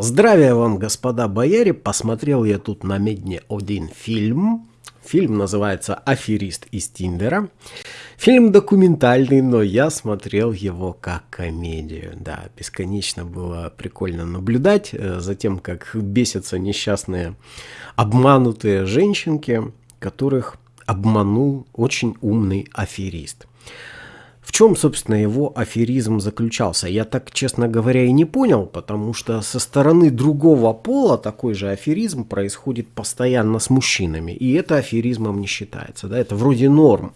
Здравия вам, господа бояре! Посмотрел я тут на медне один фильм. Фильм называется «Аферист из Тиндера». Фильм документальный, но я смотрел его как комедию. Да, бесконечно было прикольно наблюдать э, за тем, как бесятся несчастные обманутые женщинки, которых обманул очень умный аферист. В чем, собственно, его аферизм заключался? Я так, честно говоря, и не понял, потому что со стороны другого пола такой же аферизм происходит постоянно с мужчинами, и это аферизмом не считается, да, это вроде норм.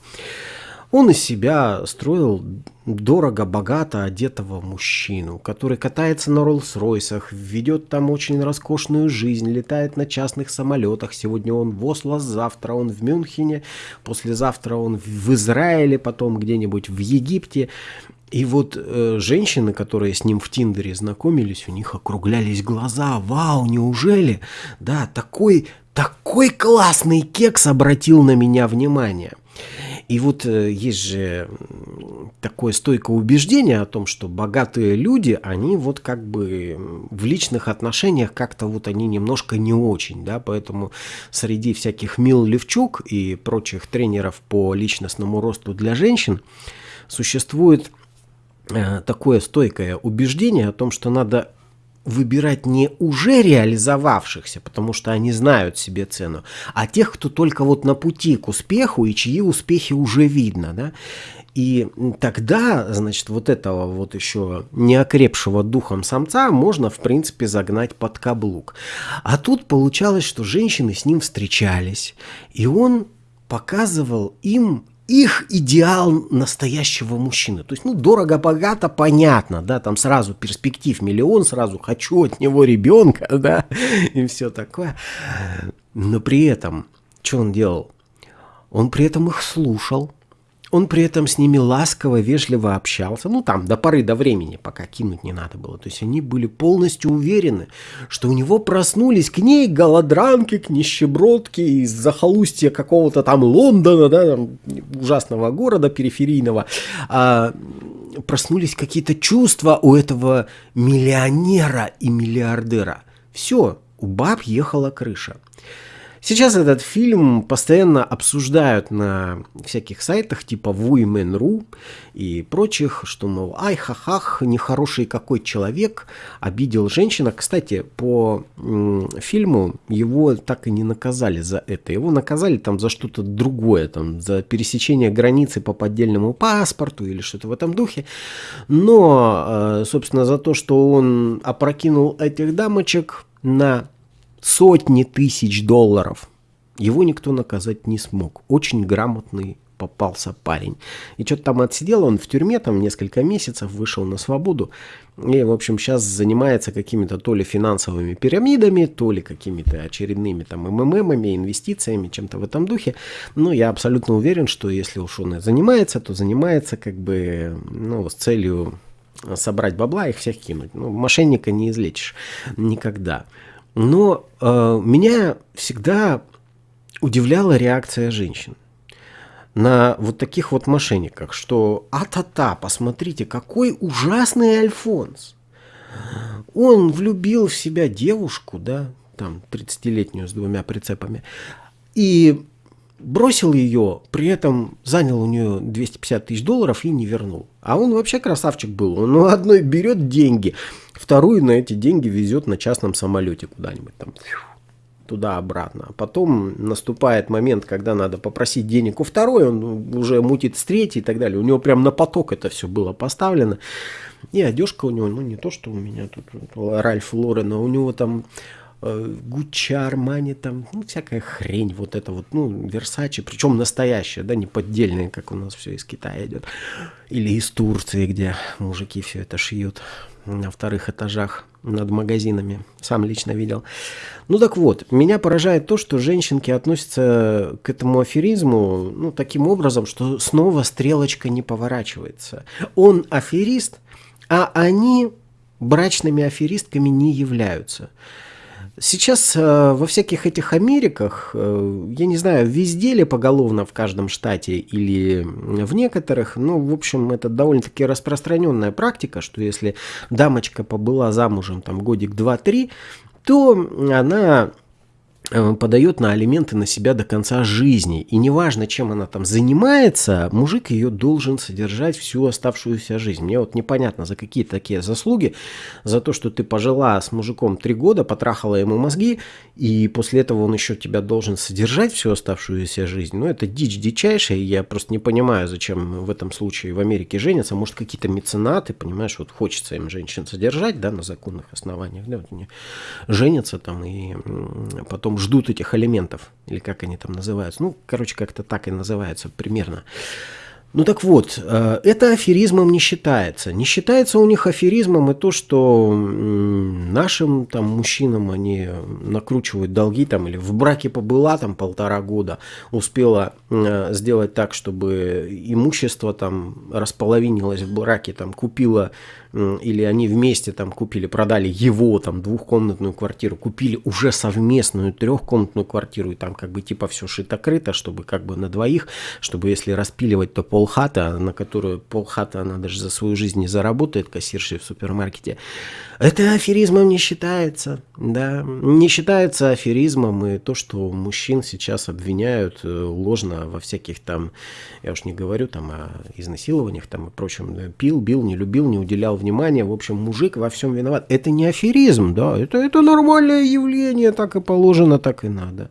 Он из себя строил дорого-богато одетого мужчину, который катается на Роллс-Ройсах, ведет там очень роскошную жизнь, летает на частных самолетах. Сегодня он в Осло, завтра он в Мюнхене, послезавтра он в Израиле, потом где-нибудь в Египте. И вот э, женщины, которые с ним в Тиндере знакомились, у них округлялись глаза. Вау, неужели? Да, такой, такой классный кекс обратил на меня внимание. И вот э, есть же такое стойкое убеждение о том, что богатые люди, они вот как бы в личных отношениях как-то вот они немножко не очень, да, поэтому среди всяких Мил Левчук и прочих тренеров по личностному росту для женщин существует э, такое стойкое убеждение о том, что надо выбирать не уже реализовавшихся, потому что они знают себе цену, а тех, кто только вот на пути к успеху и чьи успехи уже видно, да. И тогда, значит, вот этого вот еще неокрепшего духом самца можно, в принципе, загнать под каблук. А тут получалось, что женщины с ним встречались, и он показывал им их идеал настоящего мужчины. То есть, ну, дорого-богато, понятно, да, там сразу перспектив миллион, сразу хочу от него ребенка, да, и все такое. Но при этом, что он делал? Он при этом их слушал, он при этом с ними ласково, вежливо общался. Ну, там, до поры до времени, пока кинуть не надо было. То есть они были полностью уверены, что у него проснулись к ней голодранки, к нищебродке из захолустья какого-то там Лондона, да, там, ужасного города периферийного. А, проснулись какие-то чувства у этого миллионера и миллиардера. Все, у баб ехала крыша. Сейчас этот фильм постоянно обсуждают на всяких сайтах типа Women.ru и прочих, что, мол, ай, ха-хах, нехороший какой человек, обидел женщина. Кстати, по фильму его так и не наказали за это. Его наказали там за что-то другое, там, за пересечение границы по поддельному паспорту или что-то в этом духе. Но, э, собственно, за то, что он опрокинул этих дамочек на сотни тысяч долларов. Его никто наказать не смог. Очень грамотный попался парень. И что-то там отсидел он в тюрьме, там несколько месяцев, вышел на свободу. И, в общем, сейчас занимается какими-то то ли финансовыми пирамидами, то ли какими-то очередными там МММами, инвестициями, чем-то в этом духе. Но я абсолютно уверен, что если уж он и занимается, то занимается как бы ну, с целью собрать бабла, их всех кинуть. Ну, мошенника не излечишь никогда. Но э, меня всегда удивляла реакция женщин на вот таких вот мошенниках, что а-та-та, посмотрите, какой ужасный Альфонс. Он влюбил в себя девушку, да, там 30-летнюю с двумя прицепами, и бросил ее, при этом занял у нее 250 тысяч долларов и не вернул. А он вообще красавчик был. Он ну, одной берет деньги, вторую на эти деньги везет на частном самолете куда-нибудь там туда-обратно. А потом наступает момент, когда надо попросить денег у второй, он уже мутит с третьей и так далее. У него прям на поток это все было поставлено. И одежка у него, ну не то, что у меня тут Ральф Лорен, а у него там Гуччи, Армани, там, ну, всякая хрень, вот это вот, ну, Версачи, причем настоящая, да, не поддельная, как у нас все из Китая идет, или из Турции, где мужики все это шьют на вторых этажах над магазинами, сам лично видел. Ну так вот, меня поражает то, что женщинки относятся к этому аферизму, ну, таким образом, что снова стрелочка не поворачивается. Он аферист, а они брачными аферистками не являются. Сейчас э, во всяких этих Америках, э, я не знаю, везде ли поголовно в каждом штате или в некоторых, ну, в общем, это довольно-таки распространенная практика, что если дамочка побыла замужем там годик, два, три, то она подает на алименты на себя до конца жизни. И неважно, чем она там занимается, мужик ее должен содержать всю оставшуюся жизнь. Мне вот непонятно, за какие такие заслуги, за то, что ты пожила с мужиком три года, потрахала ему мозги, и после этого он еще тебя должен содержать всю оставшуюся жизнь. Ну, это дичь дичайшая, и я просто не понимаю, зачем в этом случае в Америке женятся. Может, какие-то меценаты, понимаешь, вот хочется им женщин содержать, да, на законных основаниях, да, вот они женятся там и потом ждут этих элементов, или как они там называются. Ну, короче, как-то так и называются примерно. Ну так вот, э, это аферизмом не считается. Не считается у них аферизмом и то, что нашим там мужчинам они накручивают долги там или в браке побыла там полтора года, успела э, сделать так, чтобы имущество там располовинилось в браке, там купила или они вместе там купили, продали его там двухкомнатную квартиру, купили уже совместную трехкомнатную квартиру, и там как бы типа все шито-крыто, чтобы как бы на двоих, чтобы если распиливать, то полхата, на которую полхата она даже за свою жизнь не заработает, кассиршей в супермаркете. Это аферизмом не считается, да, не считается аферизмом и то, что мужчин сейчас обвиняют э, ложно во всяких там, я уж не говорю там о изнасилованиях там и прочем, пил, бил, не любил, не уделял внимания, в общем, мужик во всем виноват. Это не аферизм, да, это, это нормальное явление, так и положено, так и надо.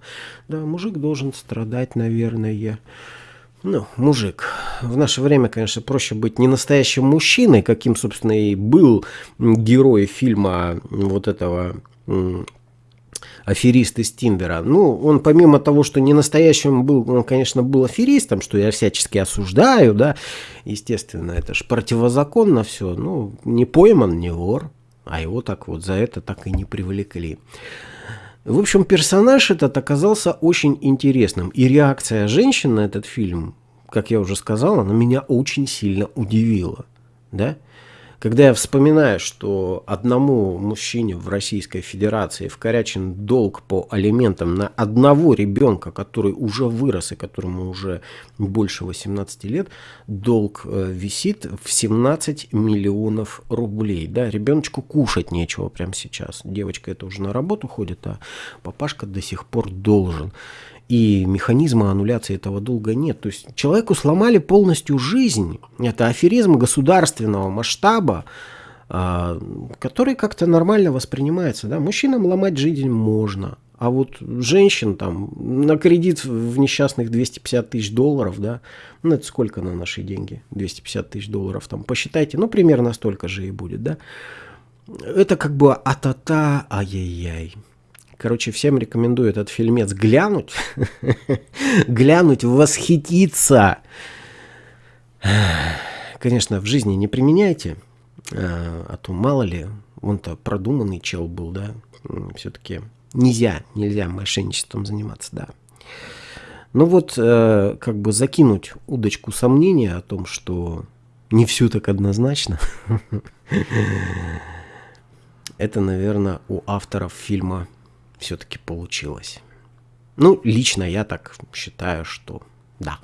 Да, мужик должен страдать, наверное. Ну, мужик. В наше время, конечно, проще быть не настоящим мужчиной, каким, собственно, и был герой фильма вот этого аферист из Тиндера. Ну, он помимо того, что не настоящим был, он, конечно, был аферистом, что я всячески осуждаю, да, естественно, это же противозаконно все, ну, не пойман, не вор, а его так вот за это так и не привлекли. В общем, персонаж этот оказался очень интересным, и реакция женщин на этот фильм, как я уже сказал, она меня очень сильно удивила, да, когда я вспоминаю, что одному мужчине в Российской Федерации вкорячен долг по алиментам на одного ребенка, который уже вырос и которому уже больше 18 лет, долг э, висит в 17 миллионов рублей. Да, ребеночку кушать нечего прямо сейчас. Девочка это уже на работу ходит, а папашка до сих пор должен и механизма аннуляции этого долга нет. То есть человеку сломали полностью жизнь. Это аферизм государственного масштаба, а, который как-то нормально воспринимается. Да? Мужчинам ломать жизнь можно, а вот женщин там на кредит в несчастных 250 тысяч долларов, да, ну это сколько на наши деньги? 250 тысяч долларов там, посчитайте, ну примерно столько же и будет, да. Это как бы а-та-та, ай-яй-яй. Короче, всем рекомендую этот фильмец глянуть. глянуть, восхититься. Конечно, в жизни не применяйте, а, а то мало ли, он-то продуманный чел был, да. Все-таки нельзя, нельзя мошенничеством заниматься, да. Ну вот, э, как бы закинуть удочку сомнения о том, что не все так однозначно. Это, наверное, у авторов фильма все-таки получилось. Ну, лично я так считаю, что да.